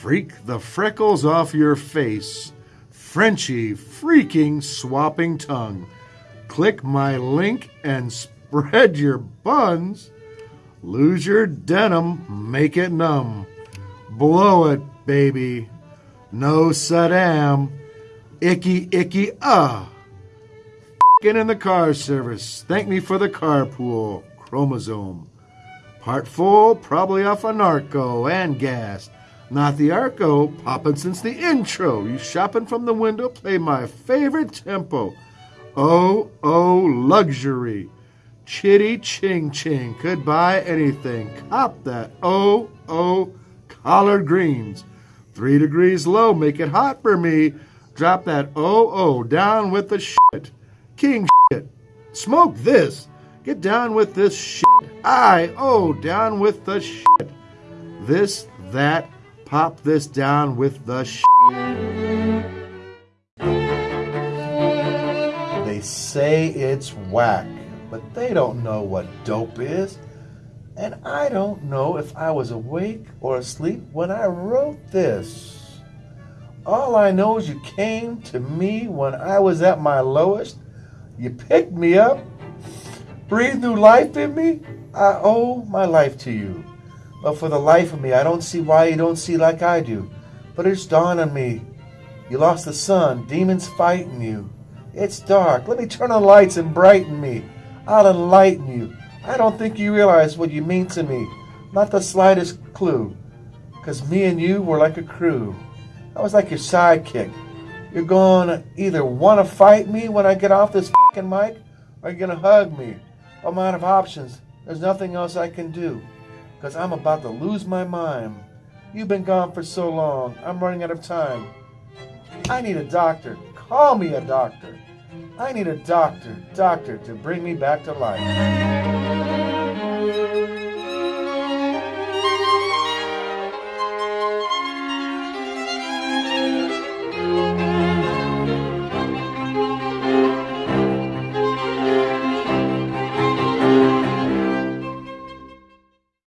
Freak the freckles off your face. Frenchy freaking swapping tongue. Click my link and spread your buns. Lose your denim, make it numb. Blow it, baby. No Saddam. Icky, icky, ah. F***ing in the car service. Thank me for the carpool. Chromosome. Part full, probably off a narco and gas. Not the Arco, poppin' since the intro. You shopping from the window, play my favorite tempo. Oh, oh, luxury. Chitty ching ching, could buy anything. Cop that. Oh, oh, collard greens. Three degrees low, make it hot for me. Drop that oh, oh, down with the shit. King shit. Smoke this. Get down with this shit. I, oh, down with the shit. This, that, pop this down with the shit. They say it's whack, but they don't know what dope is. And I don't know if I was awake or asleep when I wrote this. All I know is you came to me when I was at my lowest. You picked me up, breathed new life in me. I owe my life to you. But for the life of me, I don't see why you don't see like I do. But it's dawned on me. You lost the sun, demons fighting you. It's dark. Let me turn on lights and brighten me. I'll enlighten you. I don't think you realize what you mean to me. Not the slightest clue. Cause me and you were like a crew. I was like your sidekick. You're gonna either wanna fight me when I get off this fucking mic, or you're gonna hug me. I'm out of options. There's nothing else I can do because I'm about to lose my mind. You've been gone for so long. I'm running out of time. I need a doctor. Call me a doctor. I need a doctor, doctor, to bring me back to life.